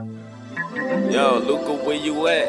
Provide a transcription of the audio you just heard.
Yo, Luca, where you at?